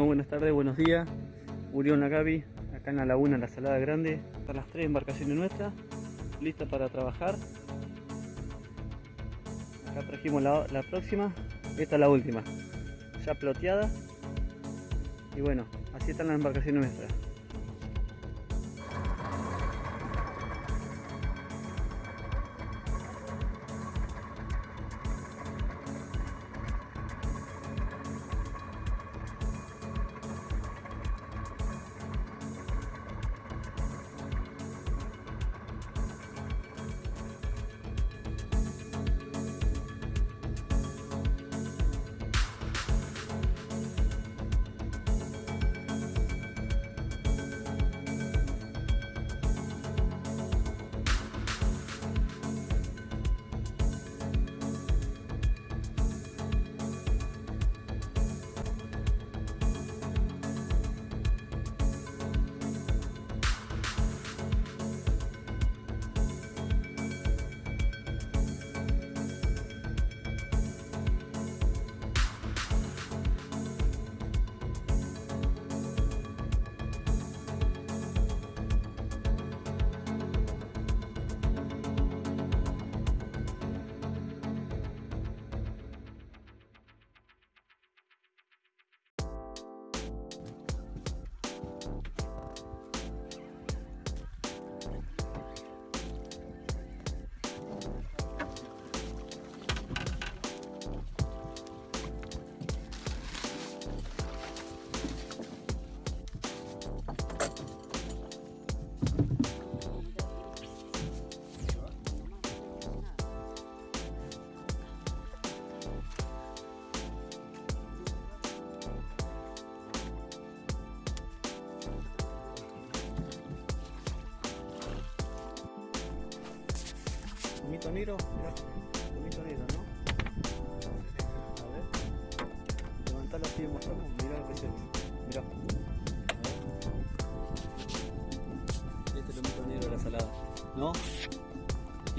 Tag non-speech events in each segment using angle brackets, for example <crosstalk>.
Buenas tardes, buenos días. Urión Nagabi, acá en la laguna, en la Salada Grande. Están las tres embarcaciones nuestras, listas para trabajar. Acá trajimos la próxima, esta es la última, ya ploteada. Y bueno, así están las embarcaciones nuestras.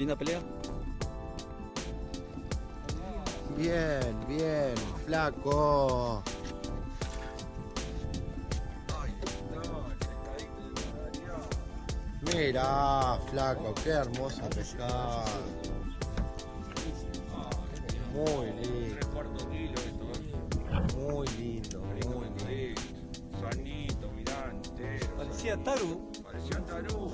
Linda pelea. Bien, bien, flaco. Mira, flaco, qué hermosa pescada. Muy lindo, muy lindo, muy lindo. Sanito, mirá, entero. Parecía Taru. Parecía tarú.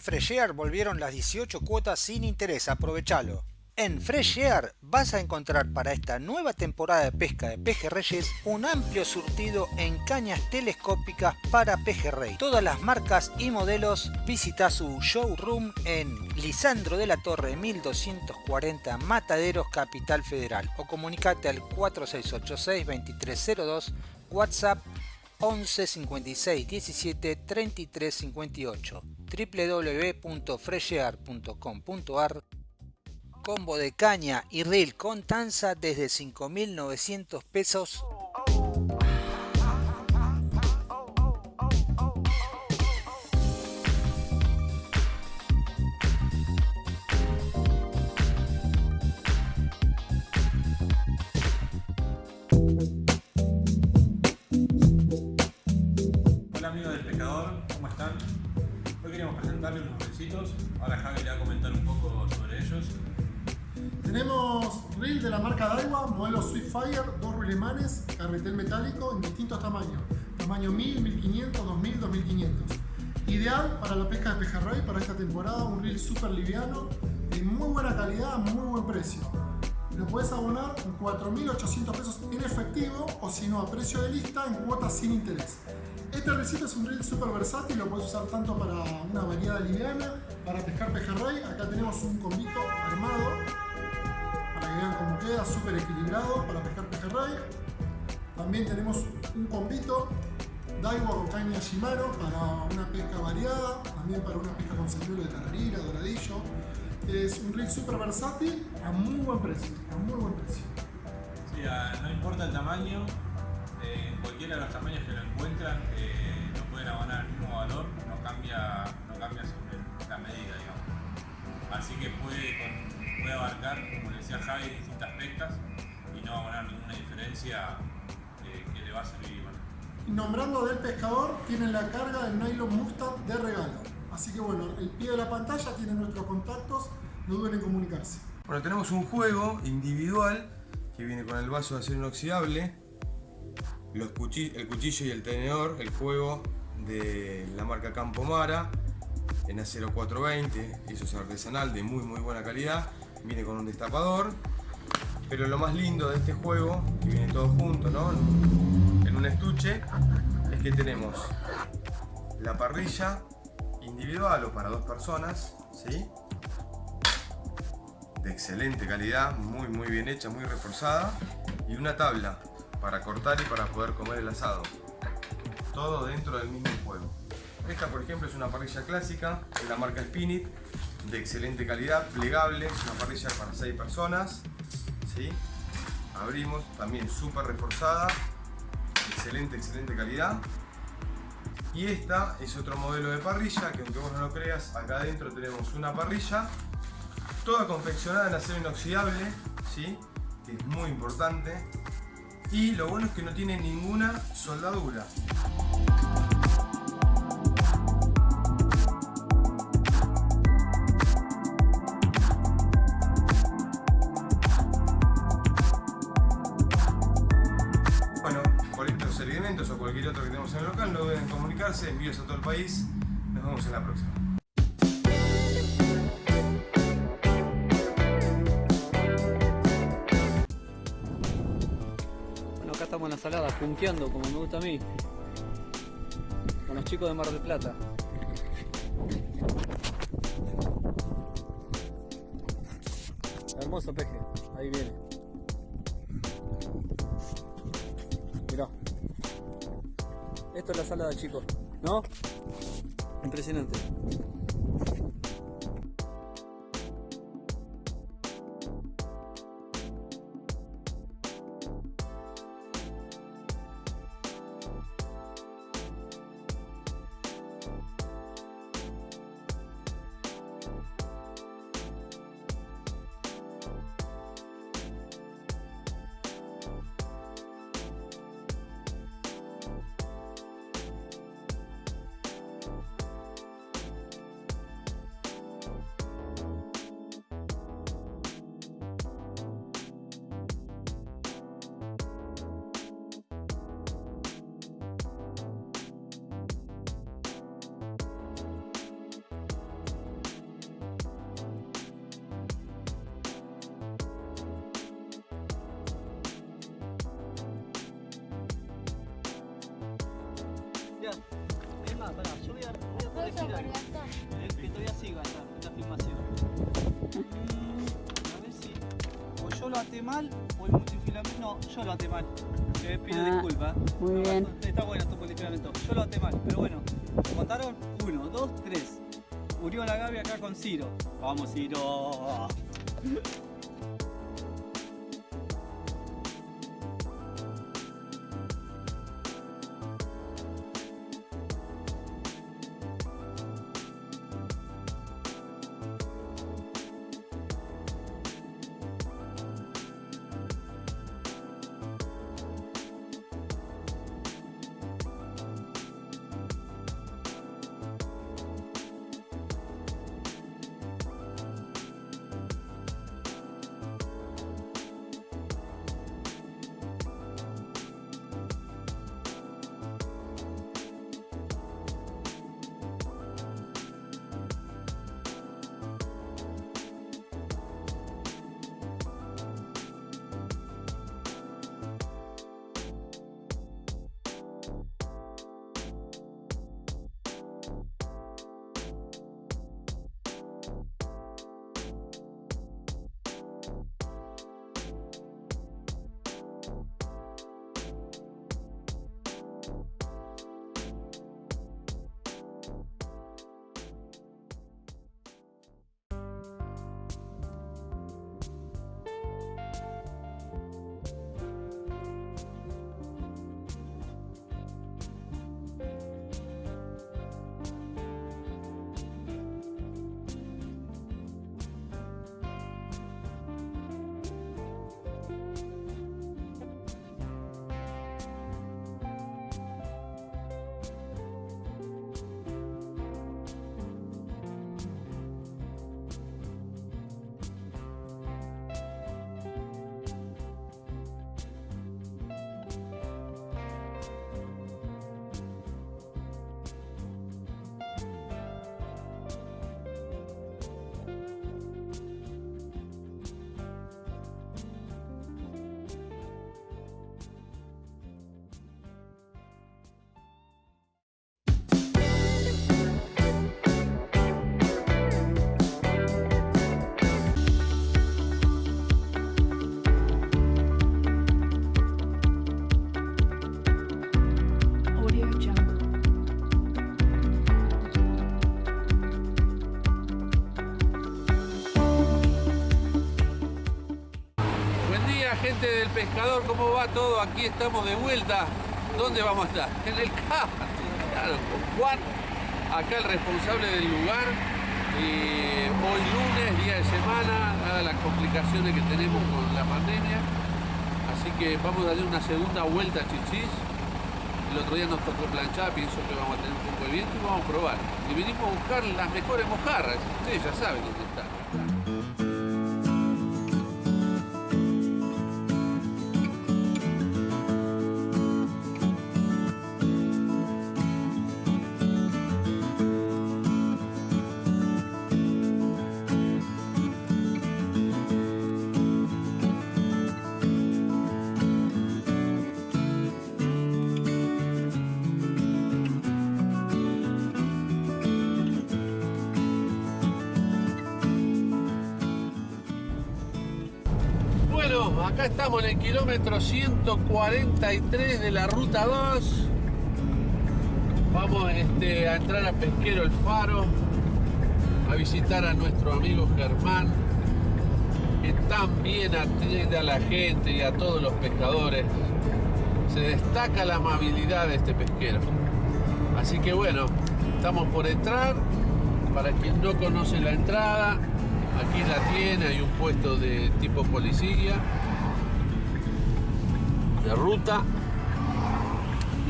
En Freshear volvieron las 18 cuotas sin interés, aprovechalo. En Freshear vas a encontrar para esta nueva temporada de pesca de pejerreyes un amplio surtido en cañas telescópicas para pejerrey. Todas las marcas y modelos visita su showroom en Lisandro de la Torre 1240 Mataderos Capital Federal o comunicate al 4686 2302 WhatsApp 11 56 17 33 58 www.freshear.com.ar Combo de caña y reel con tanza desde 5.900 pesos. Ahora Javi le va a comentar un poco sobre ellos. Tenemos reel de la marca Daiwa, modelo Swiftfire, dos rulemanes, carretel metálico en distintos tamaños. Tamaño 1000, 1500, 2000, 2500. Ideal para la pesca de pejerrey para esta temporada, un reel súper liviano, de muy buena calidad, muy buen precio. Lo puedes abonar en 4.800 pesos en efectivo o si no a precio de lista en cuotas sin interés. Este recito es un reel súper versátil, lo puedes usar tanto para una variedad liviana, para pescar pejerrey. Acá tenemos un combito armado para que vean cómo queda, súper equilibrado para pescar pejerrey. También tenemos un combito Daiwa con caña Shimano para una pesca variada, también para una pesca con señuelo de tararira, doradillo. Es un reel súper versátil a muy buen precio, a muy buen precio. No importa el tamaño, cualquiera de los tamaños que lo encuentran, eh, lo pueden abonar al mismo valor, no cambia, no cambia según la medida, digamos. Así que puede, con- puede abarcar, como le decía Javi, distintas pescas y no abonar ninguna diferencia eh, que le va a servir. bueno. Nombrando del pescador, tienen la carga del nylon Mustang de regalo. Así que bueno, el pie de la pantalla tiene nuestros contactos, no duden en comunicarse. Bueno, tenemos un juego individual que viene con el vaso de acero inoxidable, el cuchillo y el tenedor, el juego de la marca Campomara en acero 420, eso es artesanal de muy muy buena calidad, viene con un destapador, pero lo más lindo de este juego, que viene todo junto ¿no? en un estuche, es que tenemos la parrilla individual o para dos personas, ¿sí? de excelente calidad, muy muy bien hecha, muy reforzada y una tabla para cortar y para poder comer el asado. Todo dentro del mismo juego. Esta por ejemplo es una parrilla clásica de la marca Spinit de excelente calidad, plegable, es una parrilla para 6 personas. ¿sí? Abrimos, también súper reforzada, excelente, excelente calidad. Y esta es otro modelo de parrilla que aunque vos no lo creas, acá adentro tenemos una parrilla toda confeccionada en acero inoxidable, ¿sí? que es muy importante. Y lo bueno es que no tiene ninguna soldadura. Bueno, por estos elementos o cualquier otro que tenemos en el local, no deben comunicarse, envíos a todo el país. Nos vemos en la próxima. Funkeando como me gusta a mí. Con los chicos de Mar del Plata. Hermoso peje, ahí viene. Mirá. Esto es la salada, chicos. ¿No? Impresionante. Es pará, yo voy a, voy a corregir algo. Eh, Que todavía siga esta, esta filmación. A ver si. O yo lo até mal o el multifilamento. No, yo lo até mal. Eh, pido Ah, disculpas. muy No, bien. Está bueno tu multifilamento. Yo lo até mal, pero bueno. Contaron uno, dos, tres. Murió la Gaby acá con Ciro. Vamos, Ciro. Pescador, ¿cómo va todo? Aquí estamos de vuelta. ¿Dónde vamos a estar? En el CAP. Claro, con Juan, acá el responsable del lugar. Hoy lunes, día de semana, dadas las complicaciones que tenemos con la pandemia. Así que vamos a darle una segunda vuelta Chichis. El otro día nos tocó planchar, pienso que vamos a tener un poco de viento y vamos a probar. Y vinimos a buscar las mejores mojarras. Ustedes ya saben dónde están. Acá estamos en el kilómetro 143 de la ruta 2. Vamos este, a entrar a Pesquero El Faro, a visitar a nuestro amigo Germán, que tan bien atiende a la gente y a todos los pescadores. Se destaca la amabilidad de este pesquero. Así que bueno, estamos por entrar. Para quien no conoce la entrada, aquí la tiene, hay un puesto de tipo policía, ruta.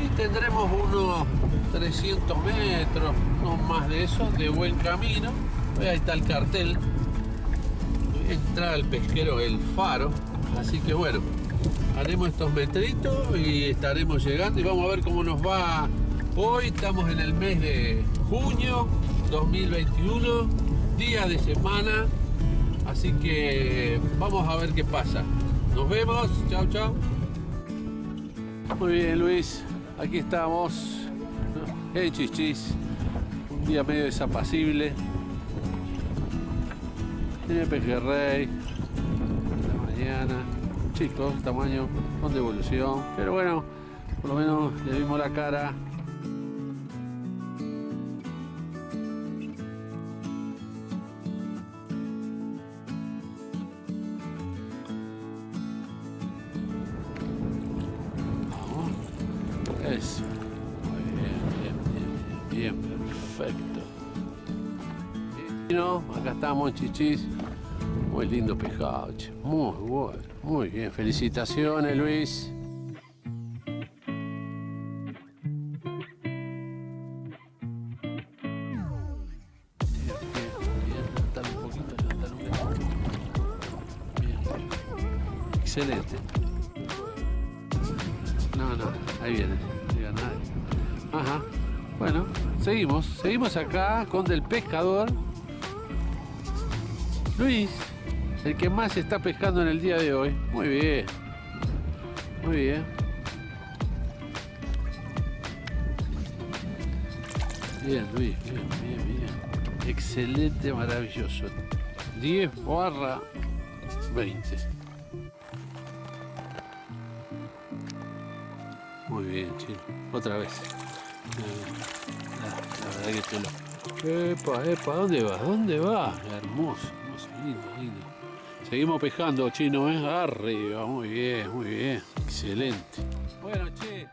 Y tendremos unos 300 metros, no más de eso, de buen camino. Ahí está el cartel. Entrar al pesquero El Faro. Así que bueno, haremos estos metritos y estaremos llegando y vamos a ver cómo nos va hoy. Estamos en el mes de junio 2021, día de semana. Así que vamos a ver qué pasa. Nos vemos. Chao, chao. Muy bien, Luis. Aquí estamos. En Chichis. Un día medio desapacible. Tiene pejerrey. La mañana. Chicos, tamaño con devolución. Pero bueno, por lo menos le vimos la cara. Muy bien, bien, bien, bien, perfecto. Y no, acá estamos, chichis. Muy lindo pescado, che. Muy bueno, muy bien. Felicitaciones, Luis. Seguimos. Acá con Del Pescador. Luis, el que más está pescando en el día de hoy. Muy bien. Muy bien. Bien, Luis, bien, bien, bien. Excelente, maravilloso. 10 barra 20. Muy bien, chino. Otra vez. Epa, epa, ¿dónde va? ¿Dónde va? Hermoso, hermoso, lindo, lindo. Seguimos pescando, chino, ¿eh? Arriba, muy bien, muy bien. Excelente. Bueno, che,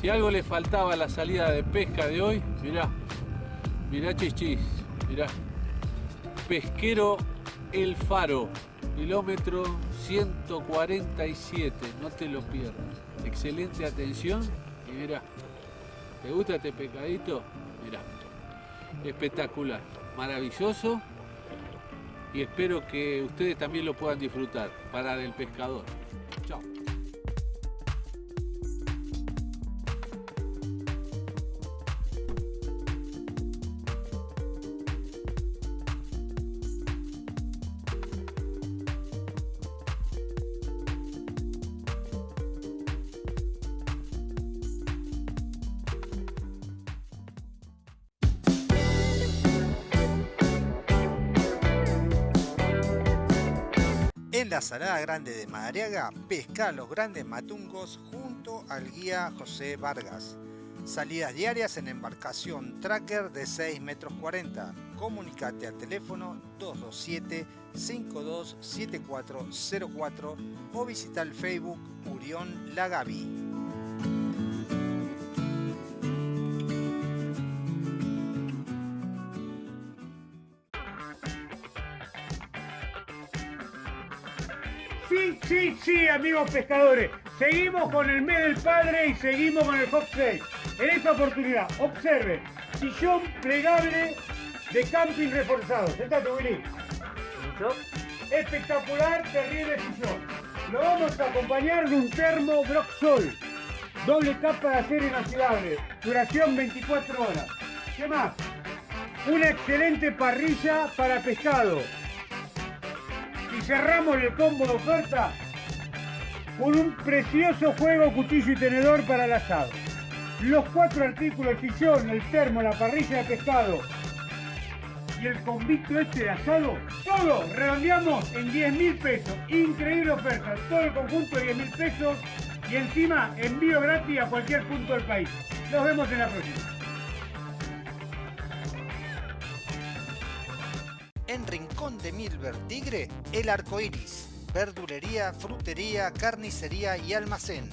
si algo le faltaba a la salida de pesca de hoy, mirá, mirá chichis, mirá. Pesquero El Faro, kilómetro 147, no te lo pierdas. Excelente atención y mirá, ¿te gusta este pescadito? Mirá, espectacular, maravilloso y espero que ustedes también lo puedan disfrutar. Para del pescador. Chao. La Salada Grande de Madariaga, pesca los grandes matungos junto al guía José Vargas. Salidas diarias en embarcación tracker de 6 metros 40. Comunicate al teléfono 227 527404 o visita el Facebook Urión Lagavi. Sí, sí, sí, amigos pescadores. Seguimos con el mes del padre y seguimos con el Hot 6. En esta oportunidad, observen, sillón plegable de camping reforzado. Sentate, Willy. Espectacular, terrible sillón. Lo vamos a acompañar de un termo Broxol. Doble capa de acero inoxidable. Duración 24 horas. ¿Qué más? Una excelente parrilla para pescado. Cerramos el combo de oferta con un precioso juego cuchillo y tenedor para el asado. Los cuatro artículos, el sillón, el termo, la parrilla de pescado y el convicto este de asado, todo redondeamos en 10 mil pesos. Increíble oferta, todo el conjunto de 10 mil pesos y encima envío gratis a cualquier punto del país. Nos vemos en la próxima. En Rincón de Milver Tigre, el arco iris. Verdulería, frutería, carnicería y almacén.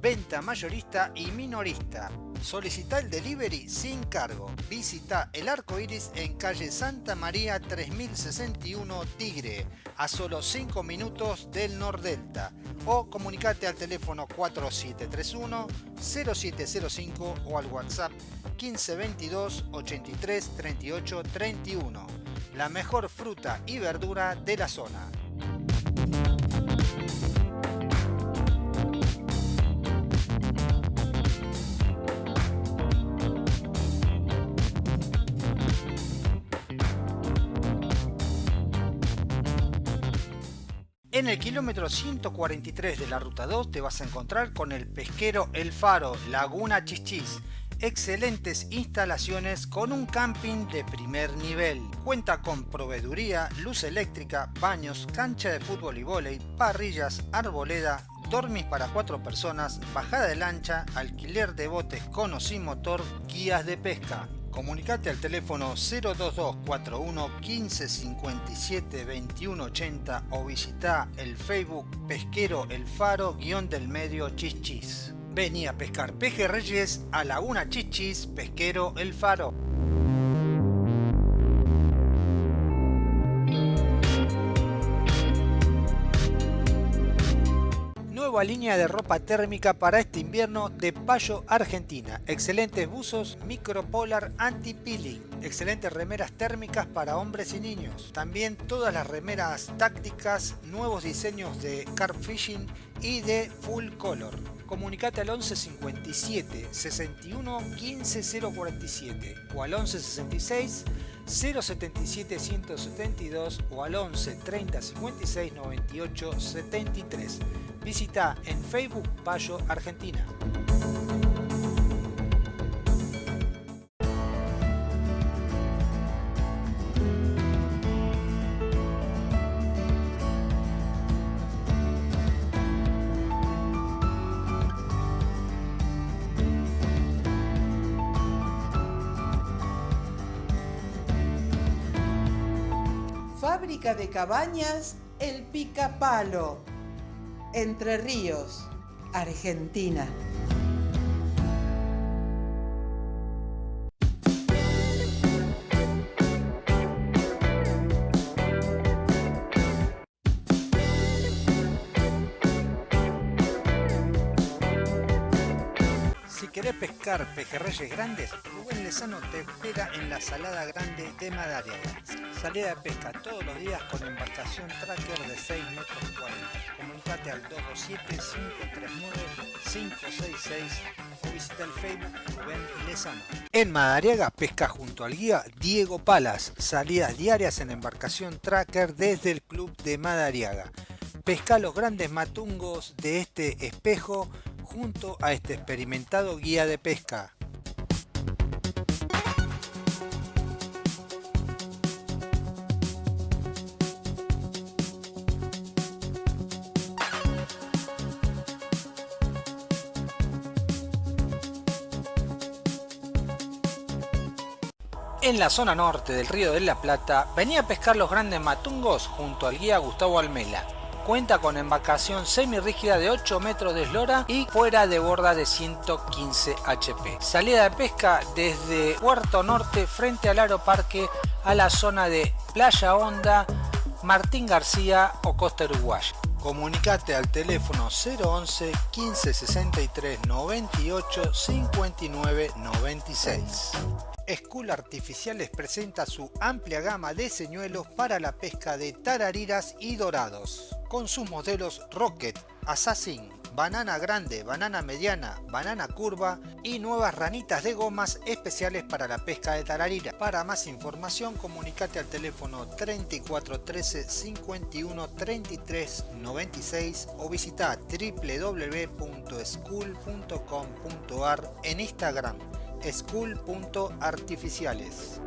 Venta mayorista y minorista. Solicita el delivery sin cargo. Visita el arco iris en calle Santa María 3061 Tigre, a solo 5 minutos del Nordelta. O comunicate al teléfono 4731 0705 o al WhatsApp 1522 83 38 31. La mejor fruta y verdura de la zona. En el kilómetro 143 de la ruta 2 te vas a encontrar con el pesquero El Faro, Laguna Chichis. Excelentes instalaciones con un camping de primer nivel. Cuenta con proveeduría, luz eléctrica, baños, cancha de fútbol y vóley, parrillas, arboleda, dormis para cuatro personas, bajada de lancha, alquiler de botes con o sin motor, guías de pesca. Comunicate al teléfono 02241 1557 2180 o visita el Facebook Pesquero El Faro guion del medio Chichis. Vení a pescar pejerreyes a Laguna Chichis, Pesquero El Faro. Nueva línea de ropa térmica para este invierno de Payo Argentina. Excelentes buzos micropolar anti-peeling. Excelentes remeras térmicas para hombres y niños. También todas las remeras tácticas, nuevos diseños de carp fishing y de full color. Comunicate al 11 57 61 15 047 o al 11 66 077 172 o al 11 30 56 98 73. Visita en Facebook Payo Argentina. Fábrica de cabañas El Picapalo. Entre Ríos, Argentina. Si querés pescar pejerreyes grandes, Lezano te espera en la Salada Grande de Madariaga. Salida de pesca todos los días con embarcación tracker de 6 metros 40. Comunicate al 227-539-566 o visita el Facebook Rubén Lezano. En Madariaga pesca junto al guía Diego Palas. Salidas diarias en embarcación tracker desde el club de Madariaga. Pesca los grandes matungos de este espejo junto a este experimentado guía de pesca. En la zona norte del río de la Plata, venía a pescar los grandes matungos junto al guía Gustavo Almela. Cuenta con embarcación semirrígida de 8 metros de eslora y fuera de borda de 115 HP. Salida de pesca desde Puerto Norte frente al Aeroparque a la zona de Playa Honda, Martín García o Costa Uruguaya. Comunicate al teléfono 011 15 63 98 59 96. School Artificiales presenta su amplia gama de señuelos para la pesca de tarariras y dorados, con sus modelos Rocket, Assassin, banana grande, banana mediana, banana curva y nuevas ranitas de gomas especiales para la pesca de tararira. Para más información comunicate al teléfono 3413 51 33 96 o visita www.school.com.ar en Instagram school.artificiales.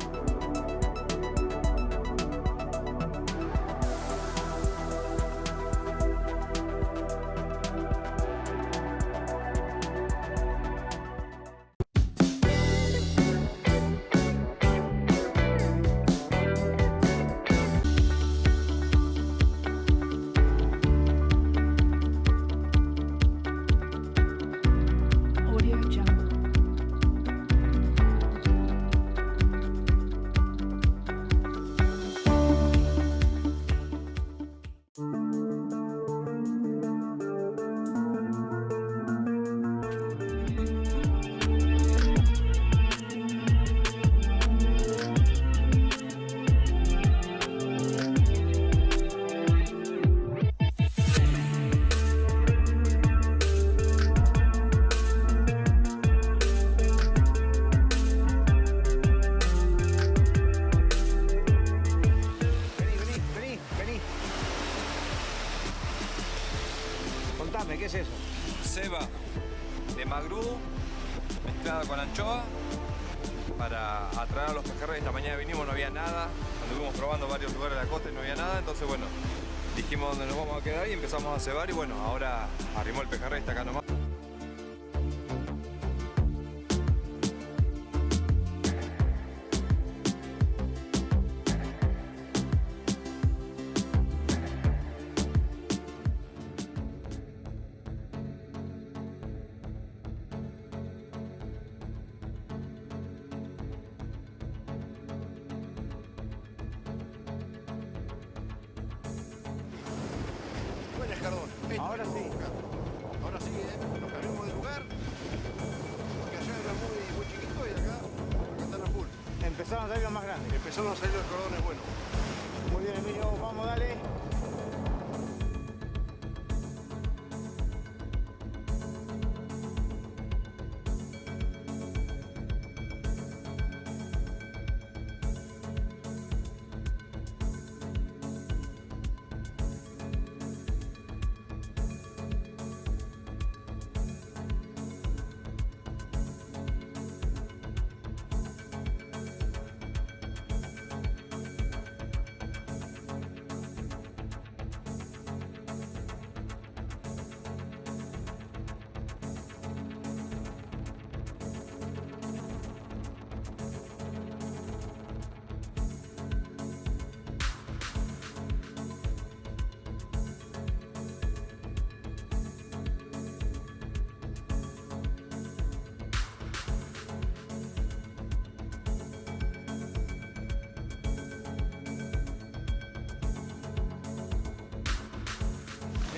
para atraer a los pejerreyes. Esta mañana vinimos, no había nada. Anduvimos probando varios lugares de la costa y no había nada. Entonces, bueno, dijimos dónde nos vamos a quedar y empezamos a cebar. Y bueno, ahora arrimó el pejerrey, está acá nomás.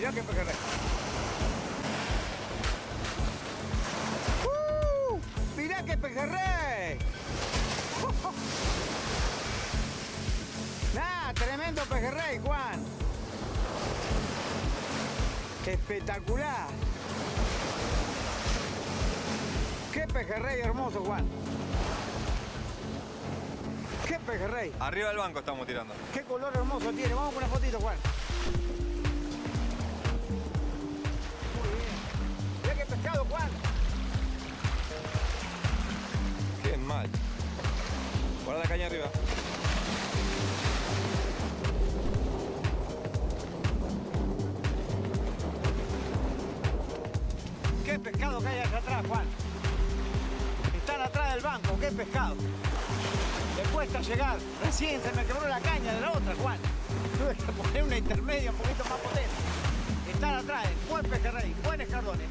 Mirá qué pejerrey. ¡Uh! ¡Mirá qué pejerrey! <laughs> ¡Nah! Tremendo pejerrey, Juan. Espectacular. ¡Qué pejerrey hermoso, Juan! ¡Qué pejerrey! Arriba del banco estamos tirando. ¡Qué color hermoso tiene! Vamos con una fotito, Juan. Qué mal. Guarda la caña arriba. ¡Qué pescado que hay allá atrás, Juan! Están atrás del banco, qué pescado. Después cuesta llegar. Recién se me quebró la caña de la otra, Juan. <laughs> Tuve que poner una intermedia un poquito más potente. Están atrás, buen pejerrey, buen escardones.